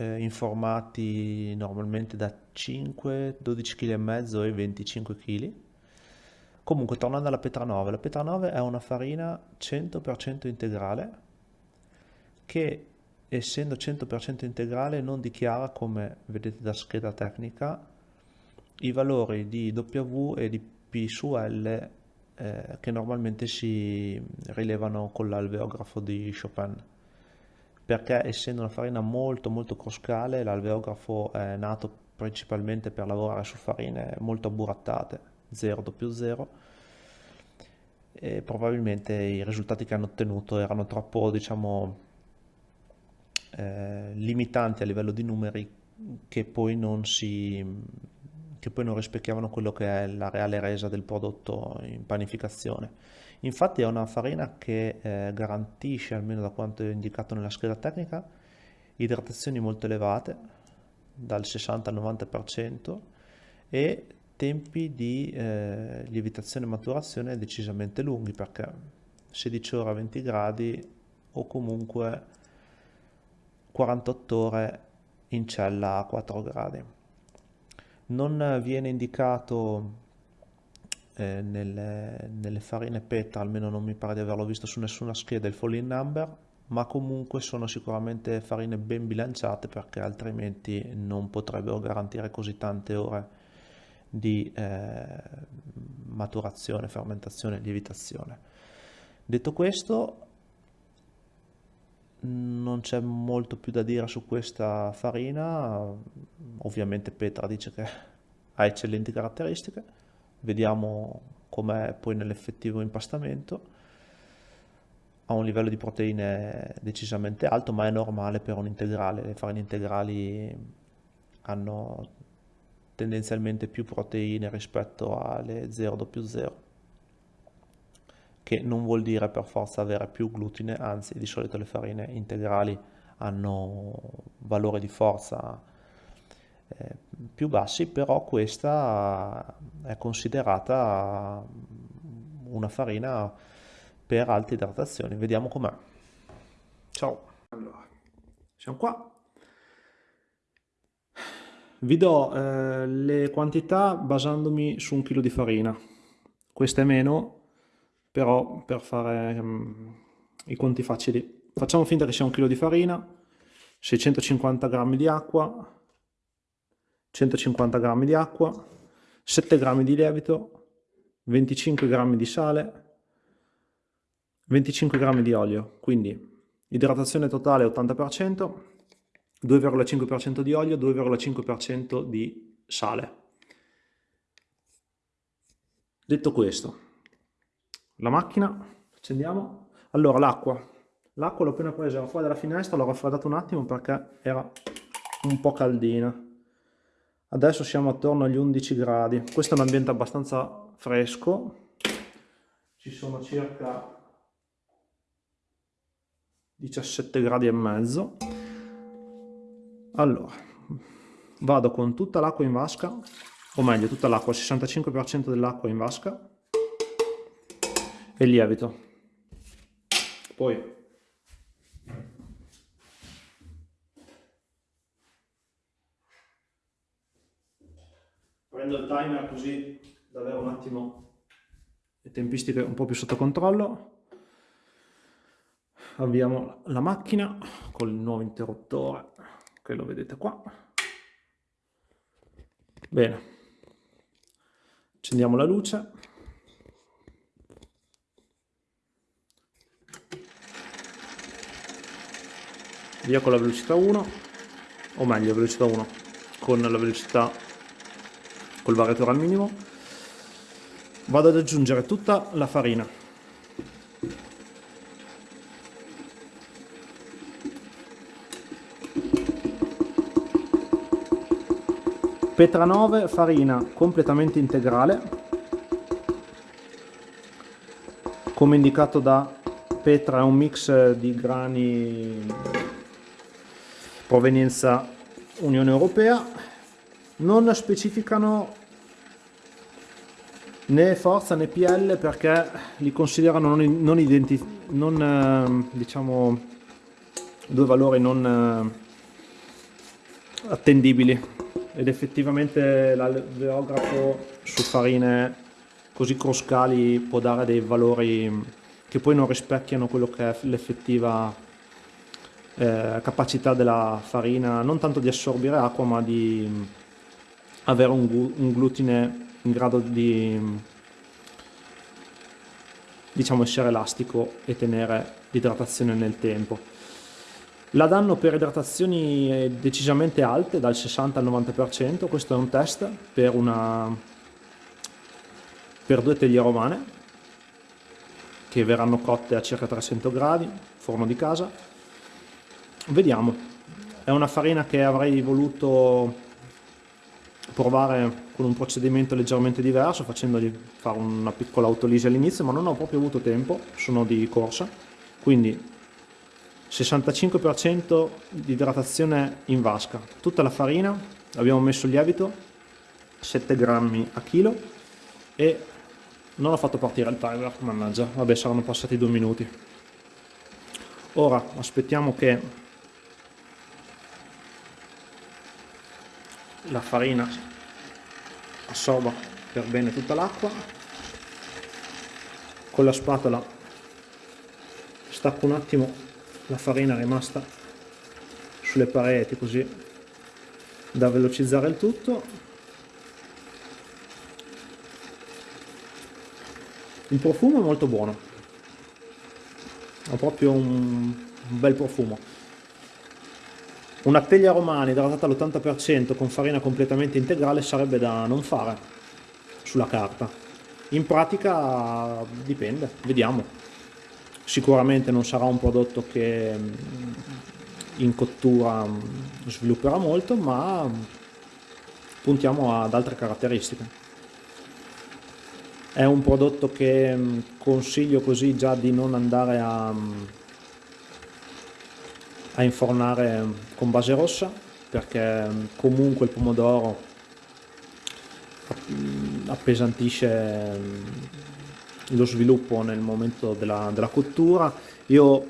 eh, in formati normalmente da 5, 12 kg e mezzo e 25 kg. Comunque, tornando alla Petra 9, la Petra 9 è una farina 100% integrale che essendo 100% integrale non dichiara, come vedete da scheda tecnica, i valori di W e di P su L eh, che normalmente si rilevano con l'alveografo di Chopin perché essendo una farina molto molto croscale l'alveografo è nato principalmente per lavorare su farine molto abburattate 0 0 e probabilmente i risultati che hanno ottenuto erano troppo diciamo eh, limitanti a livello di numeri che poi non si che poi non rispecchiavano quello che è la reale resa del prodotto in panificazione. Infatti è una farina che eh, garantisce, almeno da quanto è indicato nella scheda tecnica, idratazioni molto elevate, dal 60 al 90%, e tempi di eh, lievitazione e maturazione decisamente lunghi, perché 16 ore a 20 gradi o comunque 48 ore in cella a 4 gradi. Non viene indicato eh, nelle, nelle, farine PETA, almeno non mi pare di averlo visto su nessuna scheda il falling number, ma comunque sono sicuramente farine ben bilanciate perché altrimenti non potrebbero garantire così tante ore di eh, maturazione, fermentazione e lievitazione. Detto questo, non c'è molto più da dire su questa farina, ovviamente Petra dice che ha eccellenti caratteristiche, vediamo com'è poi nell'effettivo impastamento, ha un livello di proteine decisamente alto ma è normale per un integrale, le farine integrali hanno tendenzialmente più proteine rispetto alle 000 che non vuol dire per forza avere più glutine, anzi di solito le farine integrali hanno valore di forza eh, più bassi, però questa è considerata una farina per alte idratazioni. Vediamo com'è. Ciao. Allora, siamo qua. Vi do eh, le quantità basandomi su un chilo di farina. Questa è meno, però per fare um, i conti facili facciamo finta che sia un chilo di farina 650 g di acqua 150 g di acqua 7 g di lievito 25 g di sale 25 g di olio quindi idratazione totale 80% 2,5% di olio 2,5% di sale detto questo la macchina, accendiamo. Allora, l'acqua. L'acqua l'ho appena presa fuori dalla finestra, l'ho raffreddato un attimo perché era un po' caldina. Adesso siamo attorno agli 11 gradi. Questo è un ambiente abbastanza fresco. Ci sono circa 17 gradi e mezzo. Allora, vado con tutta l'acqua in vasca, o meglio tutta l'acqua, il 65% dell'acqua in vasca e lievito. Poi prendo il timer così da avere un attimo le tempistiche un po' più sotto controllo. Avviamo la macchina con il nuovo interruttore che lo vedete qua. Bene, accendiamo la luce. via con la velocità 1 o meglio velocità 1 con la velocità col variatore al minimo. Vado ad aggiungere tutta la farina. Petra 9 farina completamente integrale come indicato da Petra è un mix di grani provenienza Unione Europea, non specificano né forza né PL perché li considerano non, non, identi, non eh, diciamo due valori non, eh, attendibili. Ed effettivamente l'alveografo su farine così cruscali può dare dei valori che poi non rispecchiano quello che è l'effettiva eh, capacità della farina non tanto di assorbire acqua ma di avere un, un glutine in grado di diciamo essere elastico e tenere l'idratazione nel tempo. La danno per idratazioni decisamente alte, dal 60 al 90%, questo è un test per, una, per due teglie romane che verranno cotte a circa 300 gradi, forno di casa. Vediamo, è una farina che avrei voluto provare con un procedimento leggermente diverso, facendogli fare una piccola autolisi all'inizio, ma non ho proprio avuto tempo, sono di corsa, quindi 65% di idratazione in vasca, tutta la farina, abbiamo messo il lievito, 7 grammi a chilo e non ho fatto partire il timer, mannaggia, vabbè saranno passati due minuti. Ora aspettiamo che la farina assorba per bene tutta l'acqua, con la spatola stacco un attimo la farina rimasta sulle pareti così da velocizzare il tutto. Il profumo è molto buono ha proprio un, bel profumo una teglia romana idratata all'80% con farina completamente integrale sarebbe da non fare sulla carta in pratica dipende vediamo Sicuramente non sarà un prodotto che mm, in cottura mm, svilupperà molto, ma mm, puntiamo ad altre caratteristiche. È un prodotto che consiglio così già di non andare a, a infornare con base rossa perché comunque il pomodoro appesantisce lo sviluppo nel momento della, della cottura. Io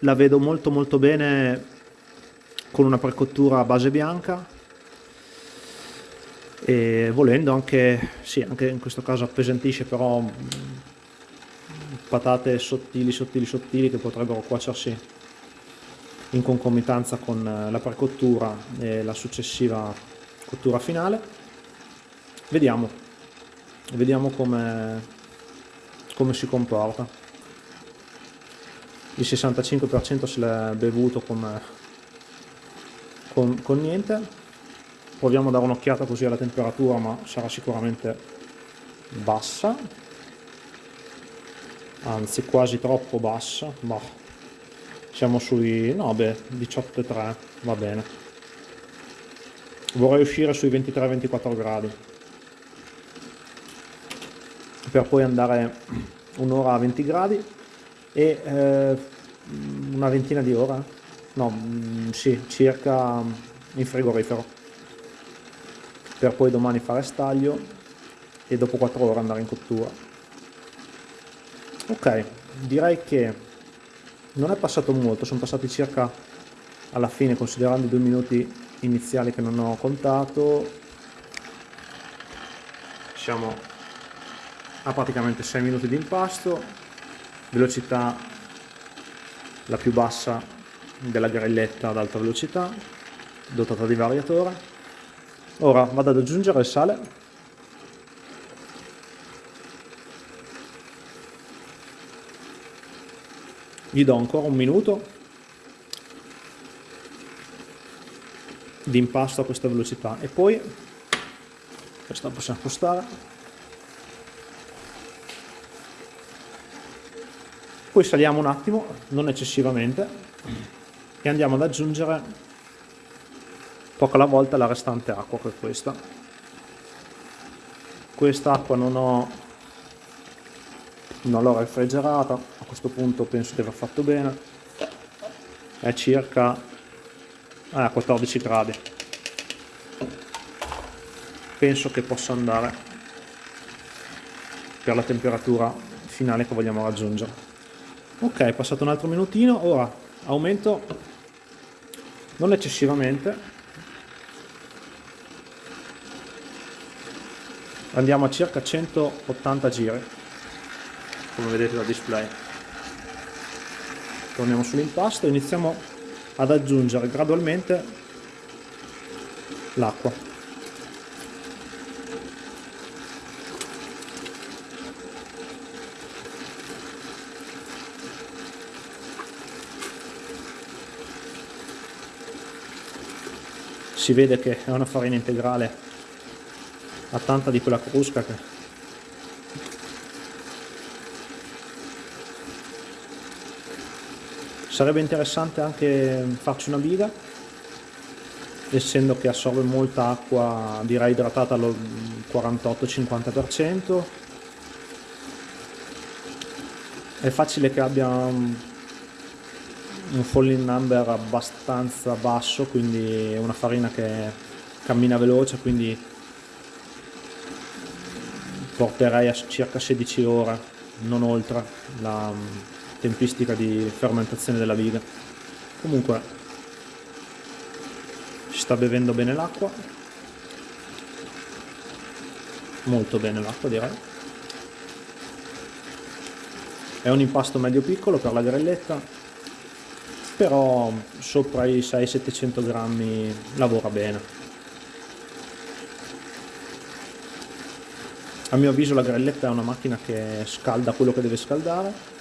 la vedo molto molto bene con una precottura a base bianca e volendo anche, sì, anche in questo caso appesantisce però mm, patate sottili sottili sottili che potrebbero cuocersi in concomitanza con eh, la precottura e la successiva cottura finale. Vediamo. Vediamo come come si comporta. Il 65% se l'è bevuto come, con, con niente. Proviamo a dare un'occhiata così alla temperatura ma sarà sicuramente bassa. Anzi quasi troppo bassa ma siamo sui no beh 18,3 va bene. Vorrei uscire sui 23-24 gradi. Per poi andare un'ora a 20 gradi e eh, una ventina di ore, no, mm, sì, circa in frigorifero, per poi domani fare staglio e dopo 4 ore andare in cottura. Ok, direi che non è passato molto, sono passati circa alla fine, considerando i due minuti iniziali che non ho contato, siamo ha praticamente 6 minuti di impasto, velocità la più bassa della grilletta ad alta velocità, dotata di variatore. Ora vado ad aggiungere il sale. Gli do ancora un minuto di impasto a questa velocità. E poi questa possiamo spostare. Poi saliamo un attimo non eccessivamente e andiamo ad aggiungere poco alla volta la restante acqua che è questa. Questa acqua non ho un'allora refrigerata, a questo punto penso di aver fatto bene, è circa eh, 14 gradi, penso che possa andare per la temperatura finale che vogliamo raggiungere. Ok, passato un altro minutino, ora aumento non eccessivamente, andiamo a circa 180 giri come vedete dal display. Torniamo sull'impasto e iniziamo ad aggiungere gradualmente l'acqua. Si vede che è una farina integrale ha tanta di quella crusca che sarebbe interessante anche farci una biga essendo che assorbe molta acqua direi idratata al 48-50% è facile che abbia un falling number abbastanza basso quindi è una farina che cammina veloce quindi porterei a circa 16 ore non oltre la tempistica di fermentazione della viga. Comunque si sta bevendo bene l'acqua. Molto bene l'acqua direi. È un impasto medio piccolo per la grelletta però sopra i 600-700 grammi lavora bene. A mio avviso la grelletta è una macchina che scalda quello che deve scaldare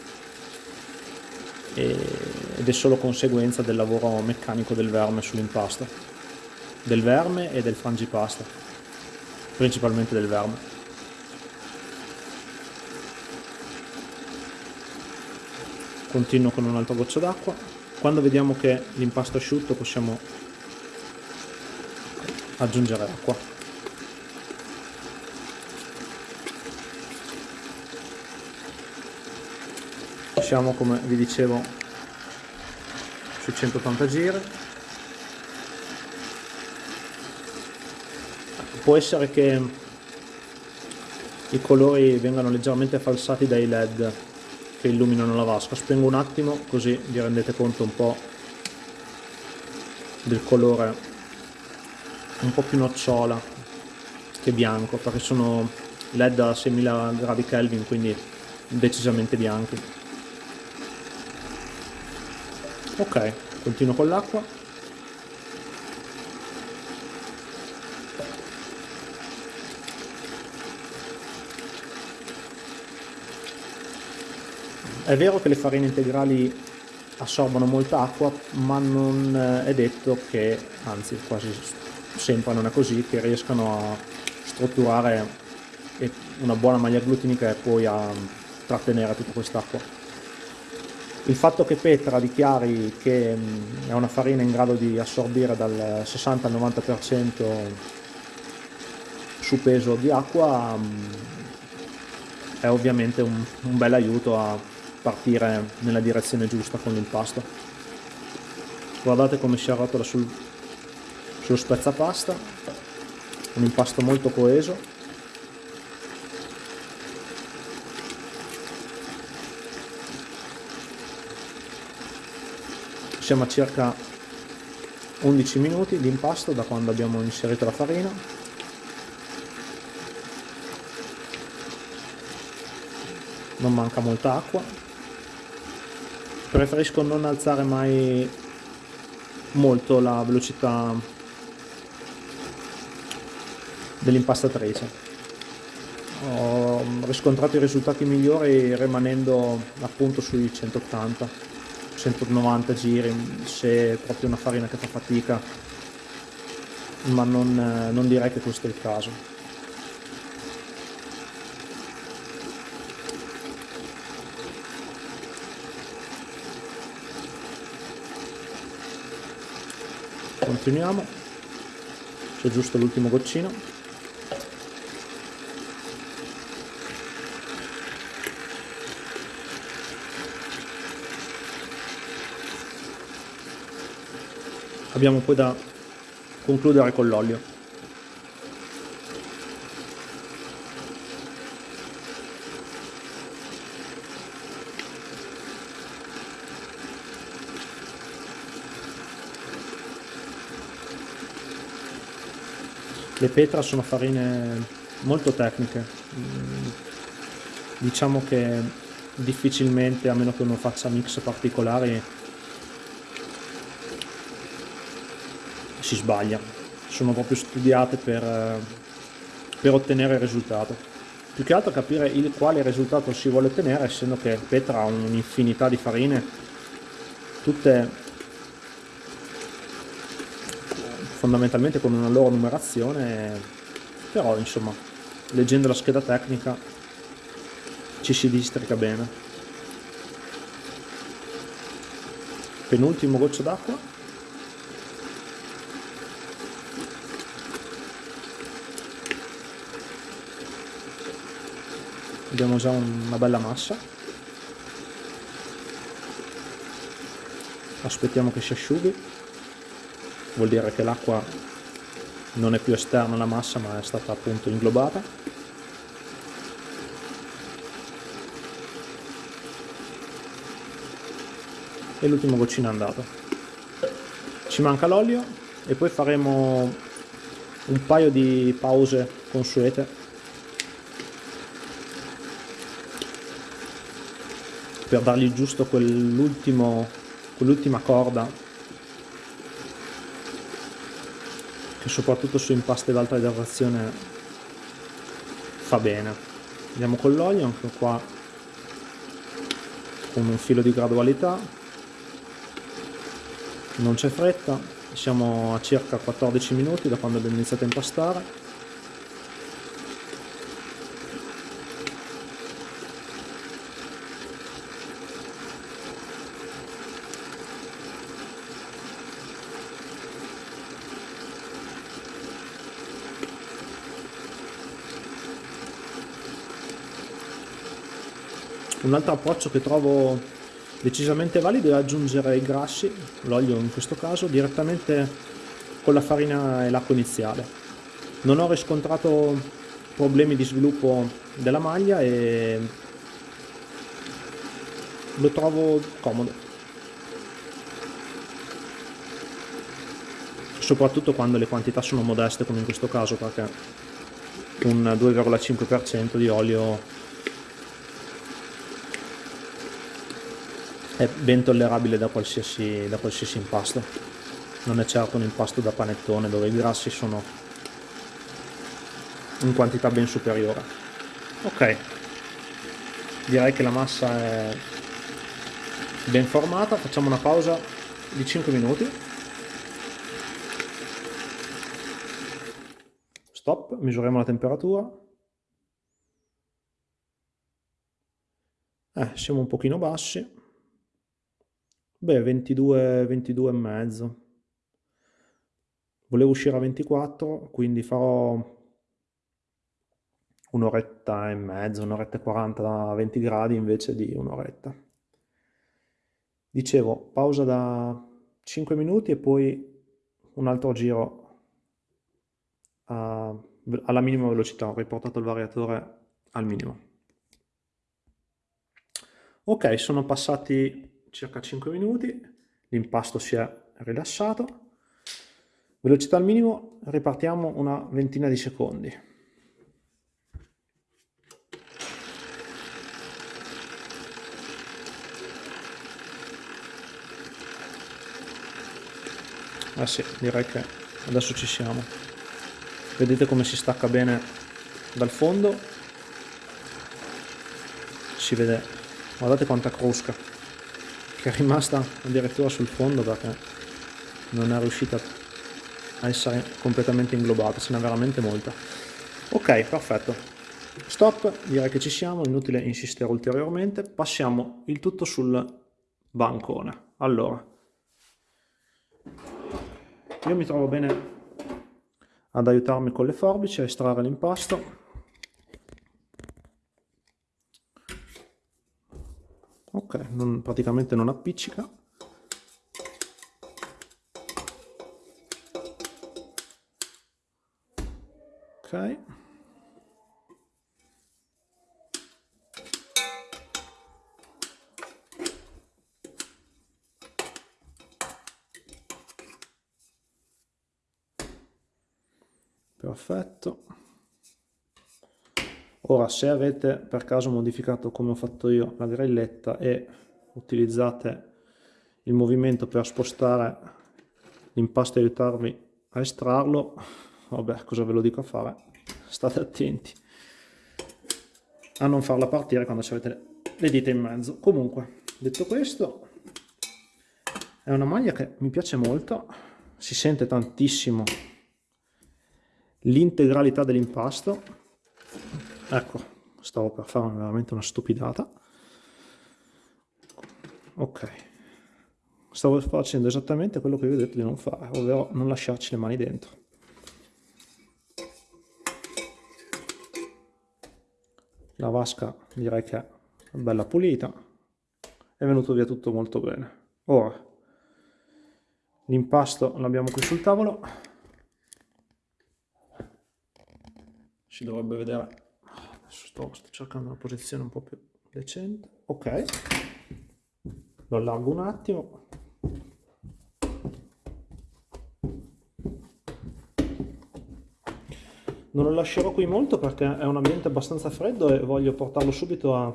ed è solo conseguenza del lavoro meccanico del verme sull'impasto, del verme e del frangipasta, principalmente del verme. Continuo con un altro goccio d'acqua quando vediamo che l'impasto è asciutto possiamo aggiungere acqua siamo come vi dicevo su 180 giri. Può essere che i colori vengano leggermente falsati dai led che illuminano la vasca. Spengo un attimo così vi rendete conto un po' del colore un po' più nocciola che bianco perché sono led a 6000 gradi Kelvin quindi decisamente bianchi ok continuo con l'acqua È vero che le farine integrali assorbono molta acqua, ma non eh, è detto che, anzi quasi sempre non è così, che riescano a strutturare una buona maglia glutinica e poi a trattenere tutta quest'acqua. Il fatto che Petra dichiari che è una farina in grado di assorbire dal 60 al 90% su peso di acqua è ovviamente un, un bel aiuto a partire nella direzione giusta con l'impasto guardate come si arrotola sul, sullo spezzapasta un impasto molto coeso siamo a circa 11 minuti di impasto da quando abbiamo inserito la farina. Non manca molta acqua. Preferisco non alzare mai molto la velocità dell'impastatrice. Ho riscontrato i risultati migliori rimanendo appunto sui 180 190 giri se proprio una farina che fa fatica ma non, non direi che questo è il caso. Continuiamo. C'è giusto l'ultimo goccino abbiamo poi da concludere con l'olio Le petra sono farine molto tecniche. Mm, diciamo che difficilmente, a meno che uno faccia mix particolari, si sbaglia. Sono proprio studiate per, per ottenere il risultato. Più che altro capire il quale risultato si vuole ottenere, essendo che Petra ha un'infinità di farine, tutte fondamentalmente con una loro numerazione, però insomma, leggendo la scheda tecnica ci si districa bene. Penultimo goccio d'acqua. Abbiamo già una bella massa. Aspettiamo che si asciughi. Vuol dire che l'acqua non è più esterna alla massa ma è stata appunto inglobata. e l'ultimo goccino è andato ci manca l'olio e poi faremo un paio di pause consuete per dargli giusto quell'ultimo quell'ultima corda che soprattutto su impaste ad alta idratazione fa bene. Andiamo con l'olio anche qua con un filo di gradualità. Non c'è fretta siamo a circa 14 minuti da quando abbiamo iniziato a impastare altro approccio che trovo decisamente valido è aggiungere i grassi, l'olio in questo caso, direttamente con la farina e l'acqua iniziale. Non ho riscontrato problemi di sviluppo della maglia e lo trovo comodo. Soprattutto quando le quantità sono modeste come in questo caso perché un 2,5% di olio è ben tollerabile da qualsiasi, da qualsiasi impasto. Non è certo un impasto da panettone dove i grassi sono in quantità ben superiore. Ok. Direi che la massa è ben formata. Facciamo una pausa di 5 minuti. Stop misuriamo la temperatura. Eh, siamo un pochino bassi Beh, 22, 22 e mezzo. Volevo uscire a 24, quindi farò un'oretta e mezzo, un'oretta e 40 a 20 gradi invece di un'oretta. Dicevo, pausa da 5 minuti e poi un altro giro a, alla minima velocità, ho riportato il variatore al minimo. Ok, sono passati circa 5 minuti, l'impasto si è rilassato, velocità al minimo, ripartiamo una ventina di secondi. Eh sì, direi che adesso ci siamo. Vedete come si stacca bene dal fondo. Si vede, guardate quanta crusca che è rimasta addirittura sul fondo perché non è riuscita a essere completamente inglobata, ce n'è veramente molta. Ok, perfetto. Stop, direi che ci siamo, inutile insistere ulteriormente. Passiamo il tutto sul bancone. Allora, io mi trovo bene ad aiutarmi con le forbici a estrarre l'impasto ok non, praticamente non appiccica. Ok. Perfetto ora se avete per caso modificato come ho fatto io la grilletta e utilizzate il movimento per spostare l'impasto e aiutarvi a estrarlo vabbè cosa ve lo dico a fare? State attenti a non farla partire quando avete le dita in mezzo. Comunque detto questo è una maglia che mi piace molto si sente tantissimo l'integralità dell'impasto ecco stavo per fare veramente una stupidata. Ok. Stavo facendo esattamente quello che vi ho detto di non fare ovvero non lasciarci le mani dentro. La vasca direi che è bella pulita. È venuto via tutto molto bene. Ora l'impasto l'abbiamo qui sul tavolo. Si dovrebbe vedere adesso sto, sto cercando una posizione un po' più decente. Ok. Lo allargo un attimo. Non lo lascerò qui molto perché è un ambiente abbastanza freddo e voglio portarlo subito a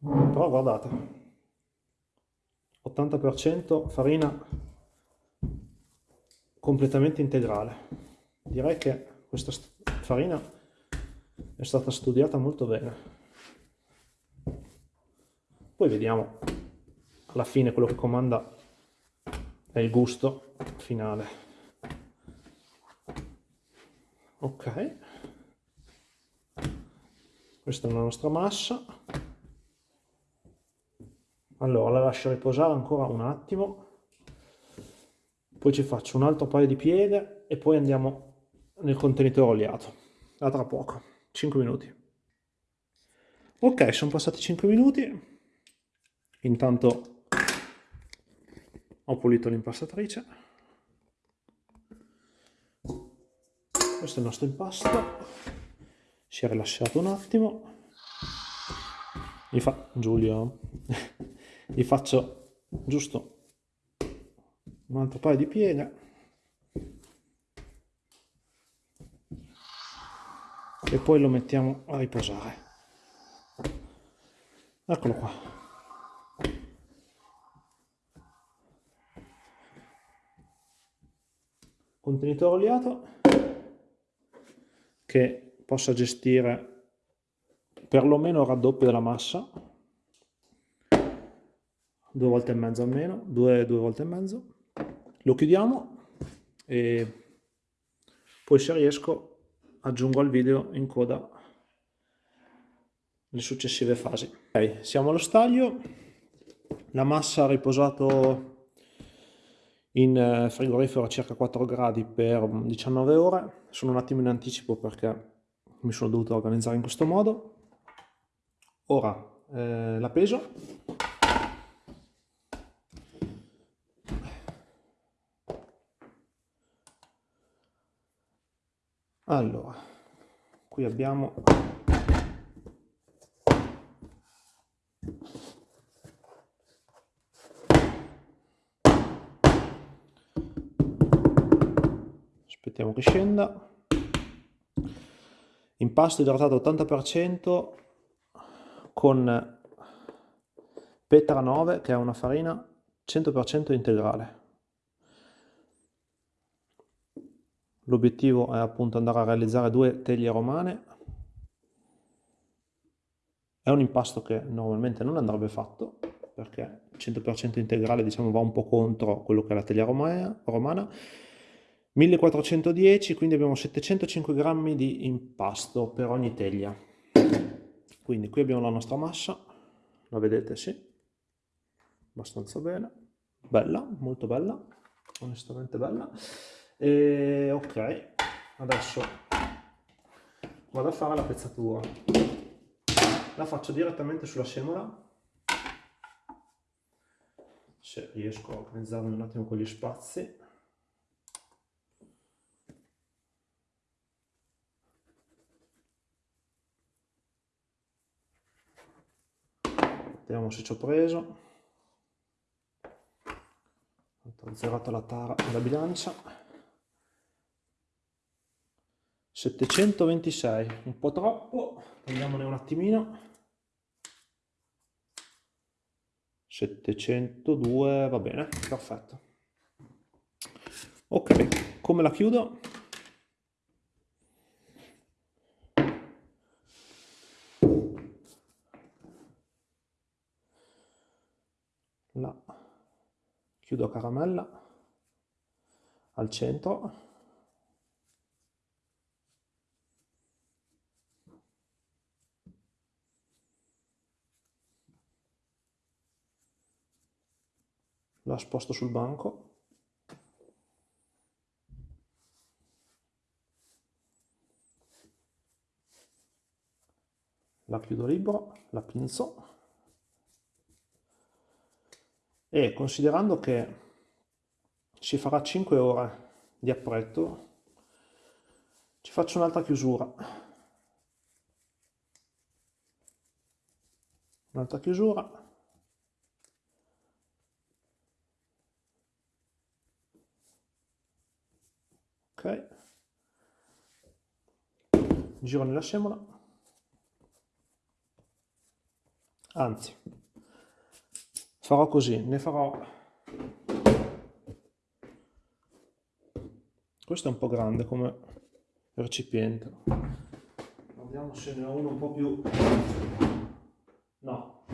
però guardate. 80% farina completamente integrale. Direi che questa farina è stata studiata molto bene. Poi vediamo alla fine quello che comanda è il gusto finale. Ok. Questa è la nostra massa. Allora la lascio riposare ancora un attimo. Poi ci faccio un altro paio di pieghe e poi andiamo nel contenitore oliato a tra poco 5 minuti. Ok sono passati 5 minuti. Intanto ho pulito l'impastatrice. Questo è il nostro impasto. Si è rilasciato un attimo. Gli fa Giulio gli faccio giusto un altro paio di pieghe e poi lo mettiamo a riposare. Eccolo qua. Contenitore oliato che possa gestire perlomeno il raddoppio della massa, due volte e mezzo almeno, due, due volte e mezzo. Lo chiudiamo e poi se riesco aggiungo al video in coda le successive fasi. Ok, siamo allo staglio, la massa ha riposato in eh, frigorifero a circa 4 gradi per 19 ore, sono un attimo in anticipo perché mi sono dovuto organizzare in questo modo. Ora eh, la peso. Allora, qui abbiamo aspettiamo che scenda. Impasto idratato 80% con Petra 9 che è una farina 100% integrale l'obiettivo è appunto andare a realizzare due teglie romane è un impasto che normalmente non andrebbe fatto perché 100% integrale diciamo va un po' contro quello che è la teglia romana 1410, quindi abbiamo 705 grammi di impasto per ogni teglia. Quindi qui abbiamo la nostra massa, la vedete? Sì, abbastanza bene, bella, molto bella, onestamente bella. E ok, adesso vado a fare la pezzatura. La faccio direttamente sulla semola, se riesco a organizzarmi un attimo con gli spazi. vediamo se ci ho preso ho zerato la tara della bilancia 726 un po' troppo. Prendiamone un attimino. 702 va bene. Perfetto. Ok come la chiudo? La chiudo a caramella. Al centro la sposto sul banco. La chiudo libero, la pinzo e considerando che si farà 5 ore di appretto ci faccio un'altra chiusura. Un'altra chiusura giro nella semola anzi farò così ne farò. Questo è un po' grande come recipiente. Vediamo se ne ho uno un po' più. No.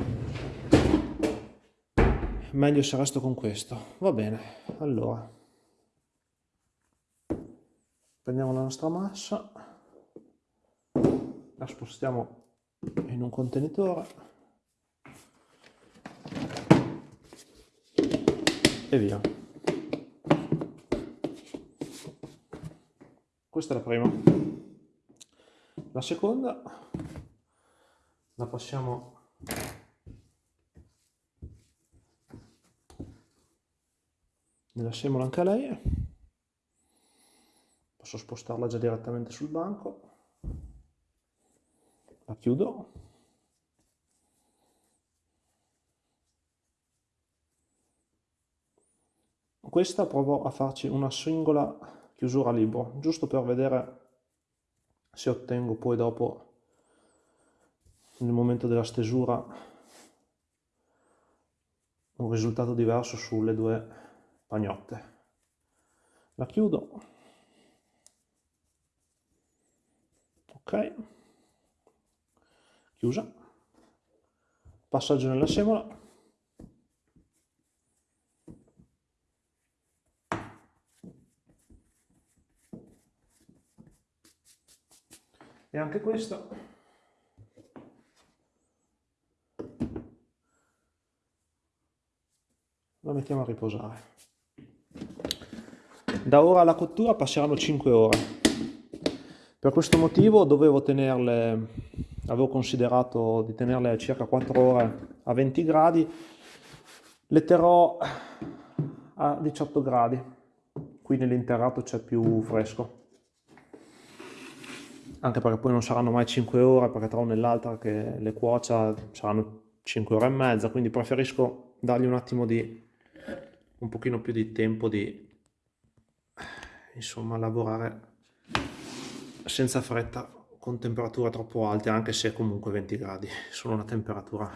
Meglio se resto con questo. Va bene allora prendiamo la nostra massa la spostiamo in un contenitore e via. Questa è la prima. La seconda la passiamo nella semola anche a lei posso spostarla già direttamente sul banco. La chiudo. Questa provo a farci una singola chiusura libero giusto per vedere se ottengo poi dopo nel momento della stesura un risultato diverso sulle due pagnotte. La chiudo ok. Chiusa. Passaggio nella semola. E anche questo. Lo mettiamo a riposare. Da ora alla cottura passeranno 5 ore per questo motivo dovevo tenerle, avevo considerato di tenerle a circa 4 ore a 20 gradi, le terrò a 18 gradi, qui nell'interrato c'è più fresco, anche perché poi non saranno mai 5 ore, perché tra una e che le cuocia saranno 5 ore e mezza, quindi preferisco dargli un attimo di, un pochino più di tempo di, insomma, lavorare senza fretta con temperature troppo alte anche se comunque 20 gradi sono una temperatura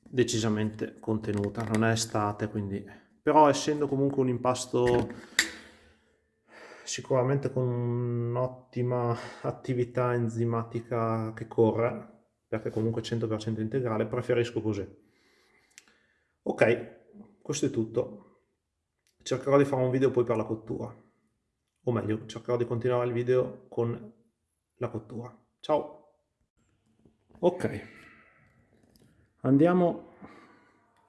decisamente contenuta. Non è estate quindi. Però essendo comunque un impasto sicuramente con un'ottima attività enzimatica che corre perché comunque 100% integrale preferisco così. Ok questo è tutto. Cercherò di fare un video poi per la cottura o meglio cercherò di continuare il video con la cottura. Ciao! Ok, andiamo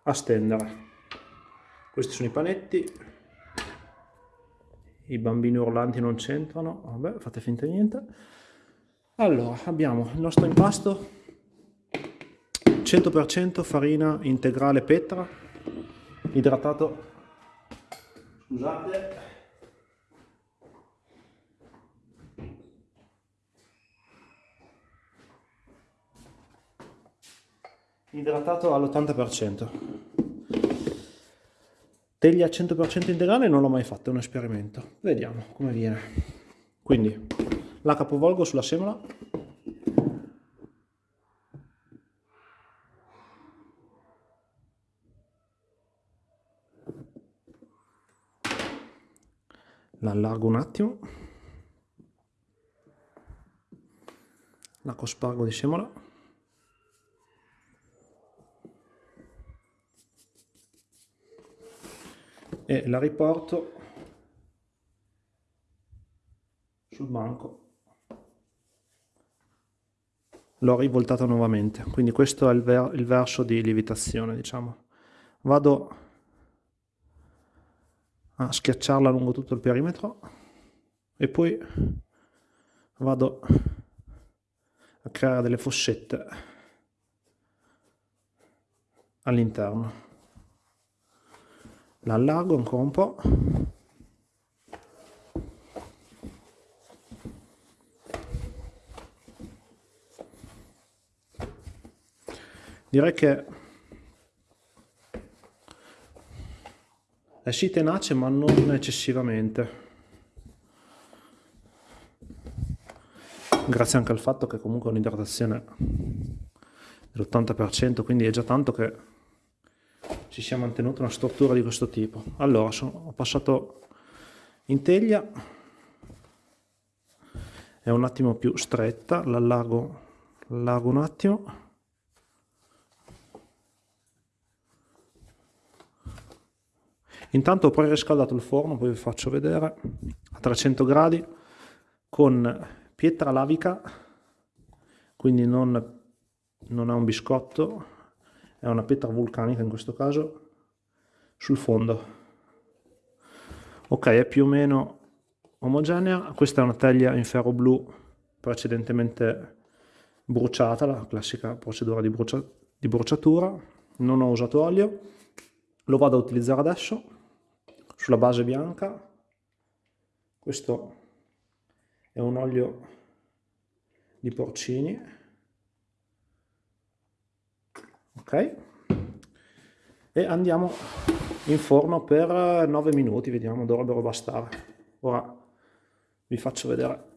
a stendere. Questi sono i panetti, i bambini urlanti non c'entrano, vabbè fate finta di niente. Allora, abbiamo il nostro impasto 100% farina integrale Petra, idratato, scusate, idratato all'80%. Teglia 100% integrale non l'ho mai fatto, è un esperimento. Vediamo come viene. Quindi la capovolgo sulla semola la allargo un attimo la cospargo di semola e la riporto sul banco. L'ho rivoltata nuovamente quindi questo è il, ver il verso di lievitazione diciamo. Vado a schiacciarla lungo tutto il perimetro e poi vado a creare delle fossette all'interno la allargo ancora un po' direi che è sì tenace ma non eccessivamente. Grazie anche al fatto che comunque è un'idratazione dell'80% quindi è già tanto che ci sia mantenuta una struttura di questo tipo. Allora sono, ho passato in teglia è un attimo più stretta l'allargo un attimo. Intanto ho preriscaldato il forno, poi vi faccio vedere, a 300 gradi, con pietra lavica, quindi non, non è un biscotto, è una pietra vulcanica in questo caso, sul fondo. Ok, è più o meno omogenea, questa è una teglia in ferro blu precedentemente bruciata, la classica procedura di, brucia, di bruciatura, non ho usato olio, lo vado a utilizzare adesso sulla base bianca. Questo è un olio di porcini ok? E andiamo in forno per 9 minuti vediamo dovrebbero bastare. Ora vi faccio vedere.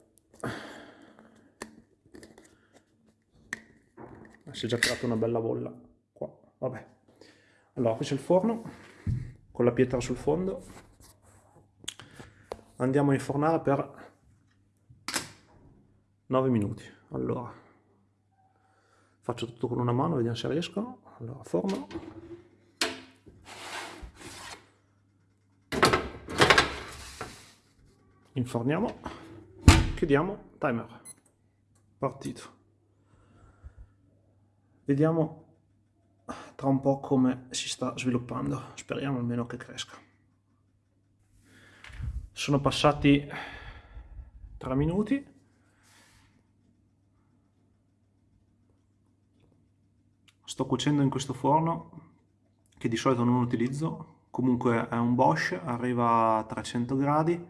Si è già creata una bella bolla qua. Vabbè. Allora qui c'è il forno con la pietra sul fondo. Andiamo a infornare per 9 minuti. Allora faccio tutto con una mano vediamo se riesco allora forno inforniamo chiudiamo timer partito vediamo tra un po' come si sta sviluppando. Speriamo almeno che cresca. Sono passati 3 minuti. Sto cuocendo in questo forno che di solito non utilizzo, comunque è un Bosch, arriva a 300 gradi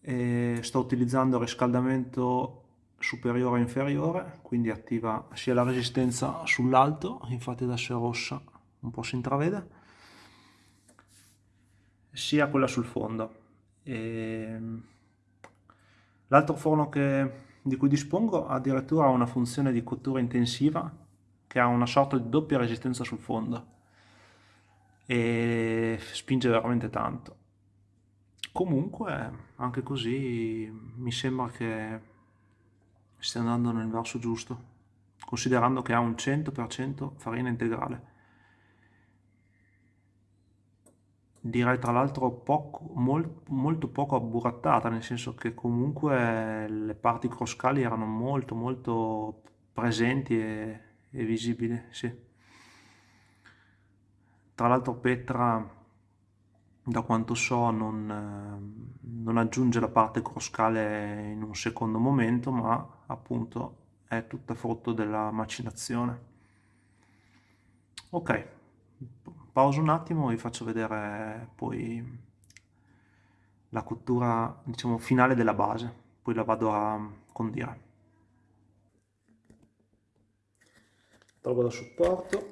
e sto utilizzando il riscaldamento superiore e inferiore, quindi attiva sia la resistenza sull'alto, infatti adesso è rossa, un po' si intravede, sia quella sul fondo. L'altro forno che, di cui dispongo addirittura ha una funzione di cottura intensiva che ha una sorta di doppia resistenza sul fondo e spinge veramente tanto. Comunque, anche così mi sembra che stia andando nel verso giusto, considerando che ha un 100% farina integrale. Direi tra l'altro poco, molt, molto poco abburattata, nel senso che comunque le parti croscali erano molto molto presenti e, e visibili, sì. Tra l'altro Petra da quanto so non, eh, non, aggiunge la parte croscale in un secondo momento ma appunto è tutta frutto della macinazione. Ok pauso un attimo e vi faccio vedere poi la cottura diciamo finale della base. Poi la vado a condire tolgo da supporto.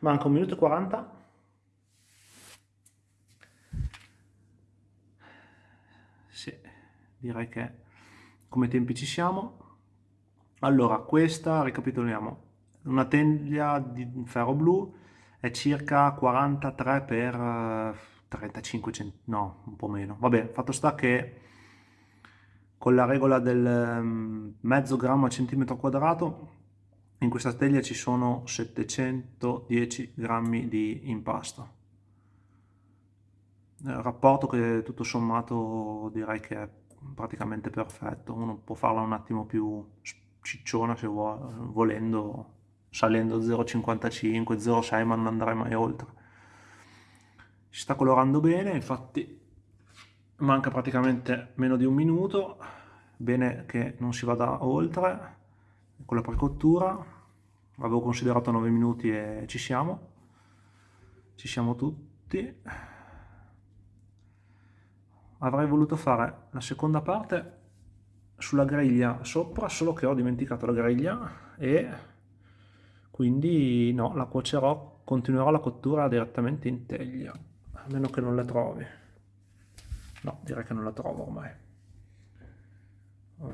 Manca un minuto e 40 sì, direi che come tempi ci siamo. Allora questa ricapitoliamo. Una teglia di ferro blu è circa 43 per eh, 35 cm no un po' meno. Vabbè fatto sta che con la regola del mm, mezzo grammo a centimetro quadrato in questa teglia ci sono 710 grammi di impasto. Il rapporto che tutto sommato direi che è praticamente perfetto, uno può farla un attimo più cicciona se vuole, volendo, salendo 0,55, 0,6 ma non andrei mai oltre. Si sta colorando bene, infatti manca praticamente meno di un minuto, bene che non si vada oltre con la precottura, avevo considerato 9 minuti e ci siamo, ci siamo tutti. Avrei voluto fare la seconda parte sulla griglia sopra, solo che ho dimenticato la griglia e quindi no, la cuocerò, continuerò la cottura direttamente in teglia, a meno che non la trovi. No, direi che non la trovo ormai.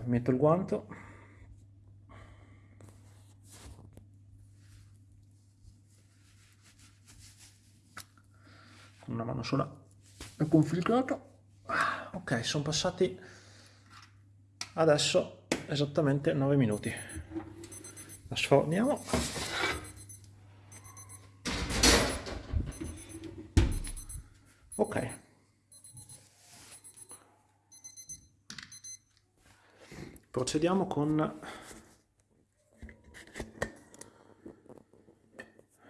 Metto il guanto. Una mano sola è complicato ok sono passati adesso esattamente 9 minuti la sforniamo ok procediamo con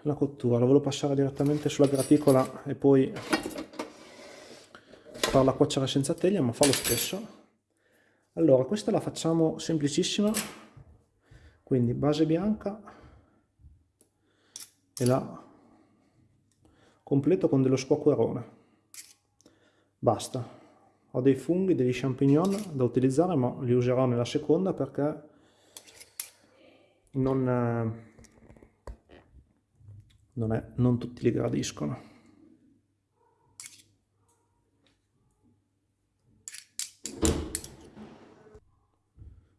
la cottura. Lo volevo passare direttamente sulla graticola e poi farla cuocere senza teglia ma fa lo stesso. Allora questa la facciamo semplicissima. Quindi base bianca e la completo con dello squacquerone. Basta ho dei funghi, degli champignon da utilizzare ma li userò nella seconda perché non, eh, non, è, non tutti li gradiscono.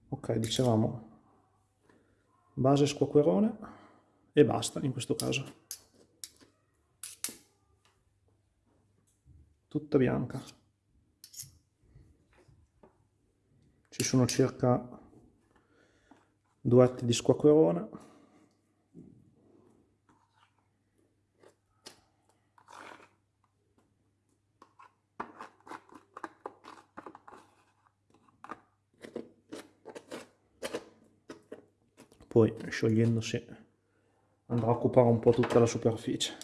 Ok dicevamo base squacquerone e basta in questo caso. Tutta bianca ci sono circa due atti di squacquerone poi sciogliendosi andrà a occupare un po' tutta la superficie.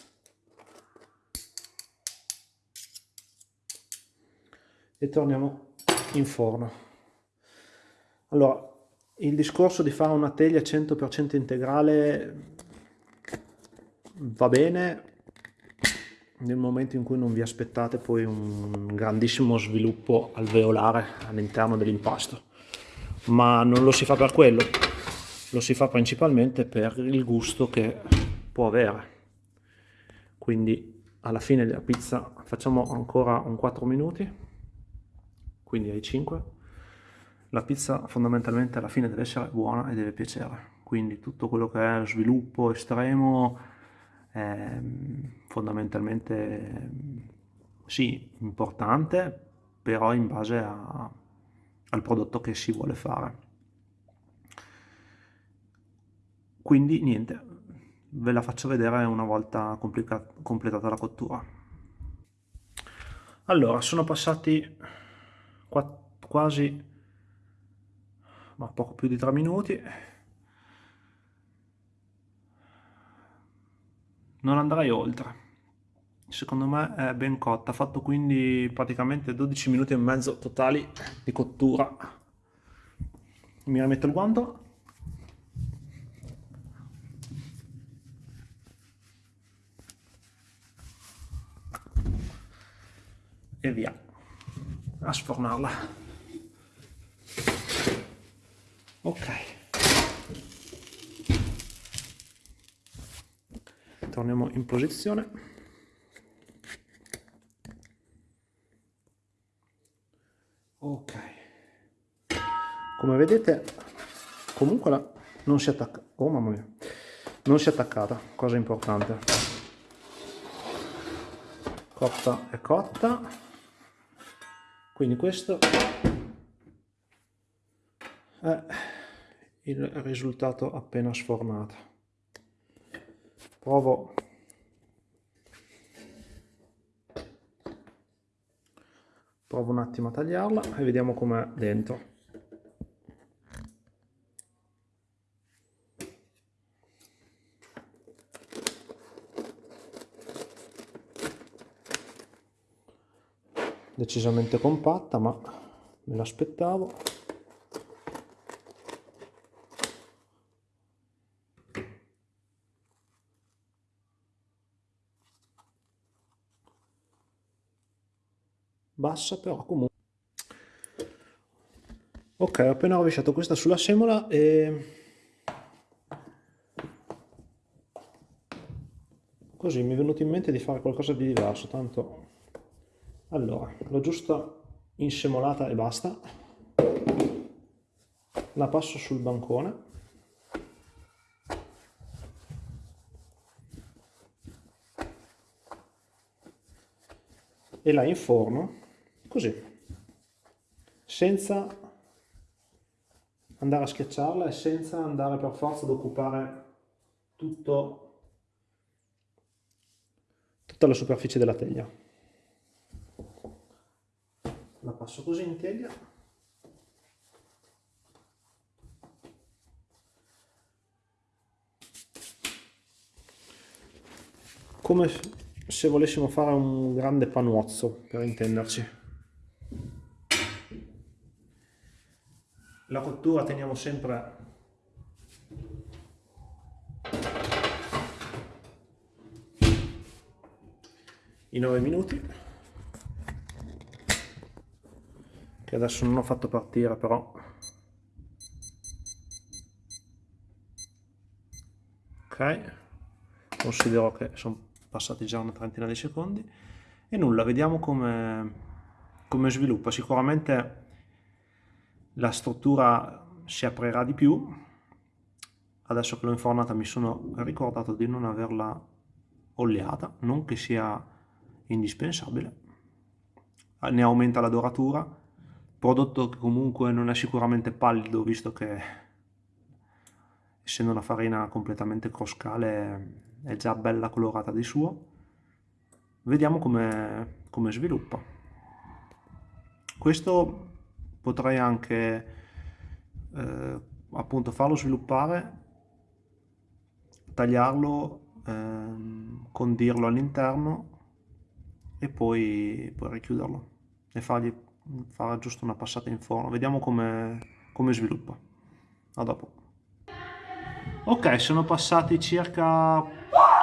E torniamo in forno. Allora, il discorso di fare una teglia 100% integrale va bene nel momento in cui non vi aspettate poi un grandissimo sviluppo alveolare all'interno dell'impasto, ma non lo si fa per quello lo si fa principalmente per il gusto che può avere. Quindi alla fine della pizza facciamo ancora un 4 minuti quindi ai 5 la pizza fondamentalmente alla fine deve essere buona e deve piacere. Quindi tutto quello che è sviluppo estremo è fondamentalmente sì importante però in base a, al prodotto che si vuole fare. Quindi niente ve la faccio vedere una volta completata la cottura. Allora sono passati quasi ma poco più di tre minuti. Non andrei oltre. Secondo me è ben cotta. Ha fatto quindi praticamente 12 minuti e mezzo totali di cottura. Mi rimetto il guanto. E via. A sfornarla ok. Torniamo in posizione. Ok. Come vedete comunque la, non si attacca oh mamma mia. Non si è attaccata cosa importante. Cotta è cotta. Quindi questo è il risultato appena sfornato. Provo. Provo un attimo a tagliarla e vediamo com'è dentro. Decisamente compatta ma me l'aspettavo bassa però comunque. Ok ho appena rovesciato questa sulla semola e così mi è venuto in mente di fare qualcosa di diverso tanto allora l'ho giusto insemolata e basta. La passo sul bancone. E la inforno così. Senza andare a schiacciarla e senza andare per forza ad occupare tutto, tutta la superficie della teglia. La passo così in teglia. Come se volessimo fare un grande panuozzo per intenderci la cottura teniamo sempre i 9 minuti che adesso non ho fatto partire però. Ok considero che sono passati già una trentina di secondi. E nulla vediamo come, come sviluppa. Sicuramente la struttura si aprirà di più. Adesso che l'ho infornata mi sono ricordato di non averla oliata non che sia indispensabile. Ne aumenta la doratura. Prodotto che comunque non è sicuramente pallido visto che essendo una farina completamente croscale è già bella colorata di suo. Vediamo come, come sviluppa. Questo potrei anche eh, appunto farlo sviluppare tagliarlo eh, condirlo all'interno e poi, poi richiuderlo e fargli farà giusto una passata in forno. Vediamo come, come sviluppa. A dopo. Ok sono passati circa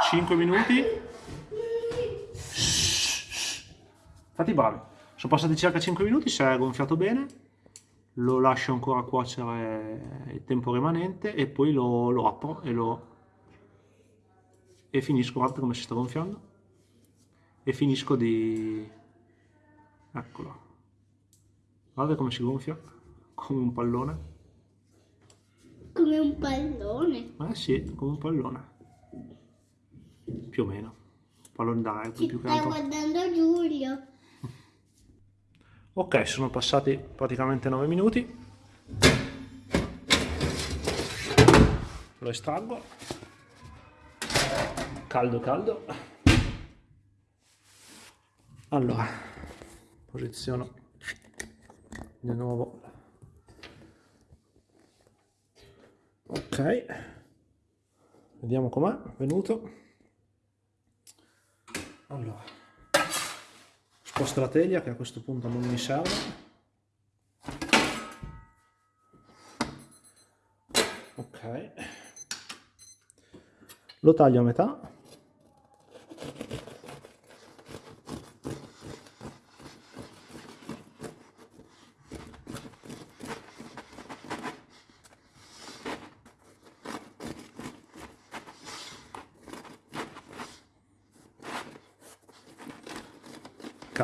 5 minuti. Fatti bravi. Sono passati circa 5 minuti si è gonfiato bene lo lascio ancora cuocere il tempo rimanente e poi lo, lo apro e lo e finisco guardate come si sta gonfiando e finisco di eccolo Guarda come si gonfia, come un pallone. Come un pallone? Eh sì, come un pallone. Più o meno. Pallone d'aria, più che altro. Guardando Giulio. Ok, sono passati praticamente 9 minuti. Lo estraggo. Caldo, caldo. Allora, posiziono di nuovo ok vediamo com'è venuto allora sposto la teglia che a questo punto non mi serve. Ok. Lo taglio a metà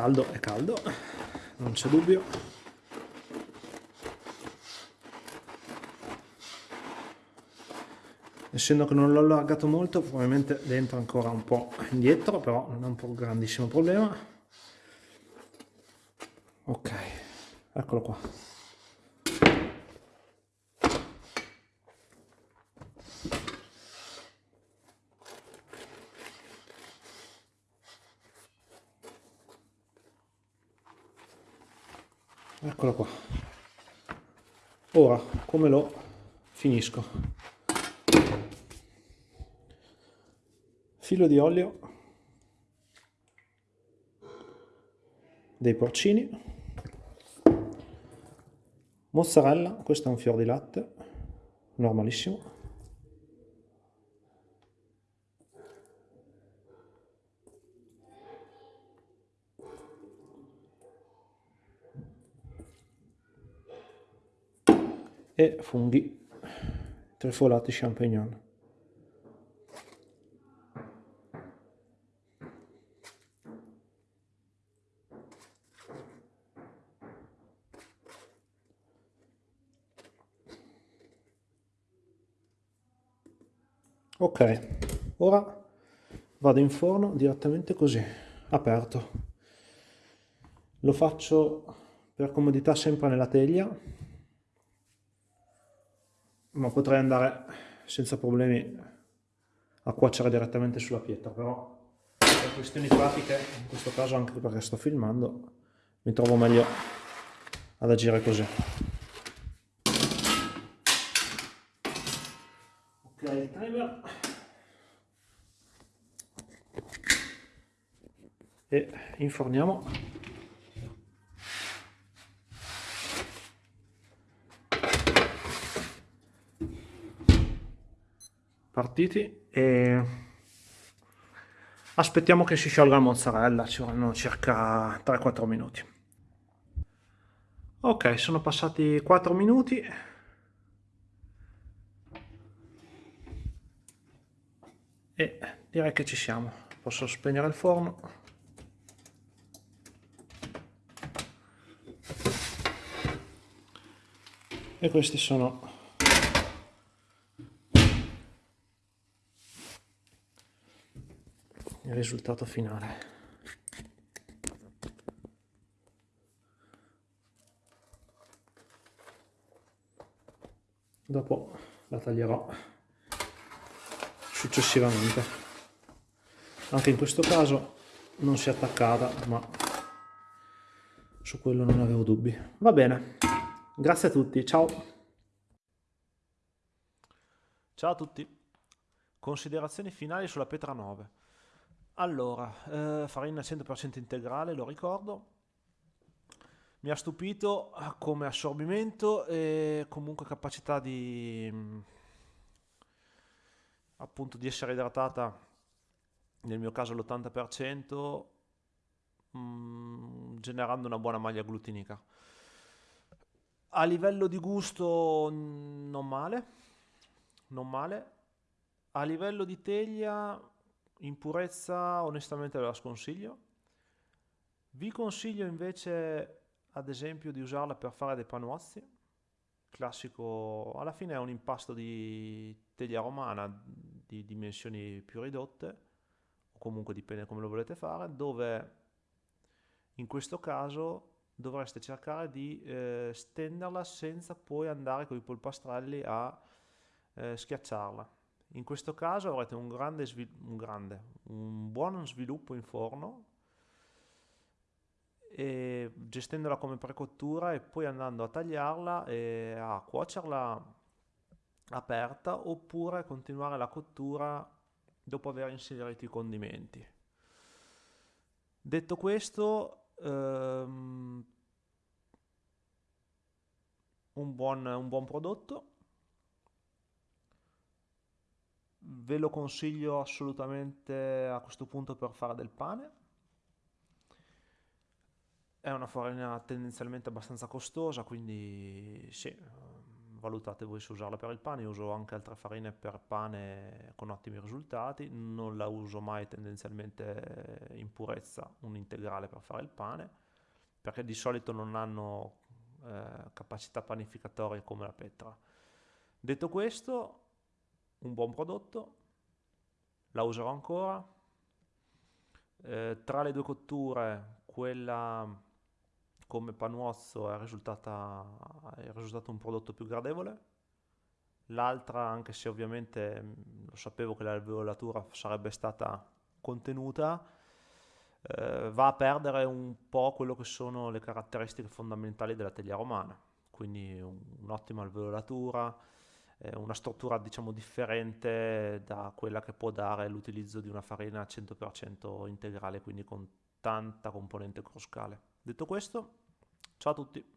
caldo, è caldo, non c'è dubbio. Essendo che non l'ho allargato molto, probabilmente dentro ancora un po' indietro, però non è un grandissimo problema. Ok, eccolo qua. Ora come lo finisco? Filo di olio dei porcini mozzarella questo è un fior di latte normalissimo e funghi trefolati champignon. Ok, ora vado in forno direttamente così, aperto. Lo faccio per comodità sempre nella teglia ma potrei andare senza problemi a cuocere direttamente sulla pietra, però per questioni pratiche, in questo caso anche perché sto filmando, mi trovo meglio ad agire così. Ok, il timer. E inforniamo partiti e aspettiamo che si sciolga la mozzarella, ci vorranno circa 3-4 minuti. Ok, sono passati 4 minuti. E direi che ci siamo. Posso spegnere il forno. E questi sono il risultato finale. Dopo la taglierò successivamente. Anche in questo caso non si è attaccata, ma su quello non avevo dubbi. Va bene, grazie a tutti, ciao! Ciao a tutti! Considerazioni finali sulla Petra 9. Allora, eh, farina 100% integrale, lo ricordo. Mi ha stupito come assorbimento e comunque capacità di mm, appunto di essere idratata nel mio caso l'80% mm, generando una buona maglia glutinica. A livello di gusto non male, non male. A livello di teglia in purezza onestamente ve la sconsiglio. Vi consiglio invece ad esempio di usarla per fare dei panuozzi. Classico, alla fine è un impasto di teglia romana di dimensioni più ridotte, o comunque dipende come lo volete fare, dove in questo caso dovreste cercare di eh, stenderla senza poi andare con i polpastrelli a eh, schiacciarla in questo caso avrete un grande, un, grande, un buon sviluppo in forno gestendola come precottura e poi andando a tagliarla e a cuocerla aperta oppure continuare la cottura dopo aver inserito i condimenti. Detto questo, ehm, un, buon, un buon prodotto ve lo consiglio assolutamente a questo punto per fare del pane. È una farina tendenzialmente abbastanza costosa, quindi sì, valutate voi se usarla per il pane. Io uso anche altre farine per pane con ottimi risultati. Non la uso mai tendenzialmente in purezza, un integrale per fare il pane, perché di solito non hanno eh, capacità panificatorie come la petra. Detto questo, un buon prodotto, la userò ancora. Eh, tra le due cotture, quella come panuozzo è, risultata, è risultato un prodotto più gradevole. L'altra, anche se ovviamente mm, lo sapevo che l'alveolatura sarebbe stata contenuta, eh, va a perdere un po' quello che sono le caratteristiche fondamentali della teglia romana, quindi un'ottima alveolatura, una struttura diciamo differente da quella che può dare l'utilizzo di una farina 100% integrale, quindi con tanta componente cruscale. Detto questo, ciao a tutti!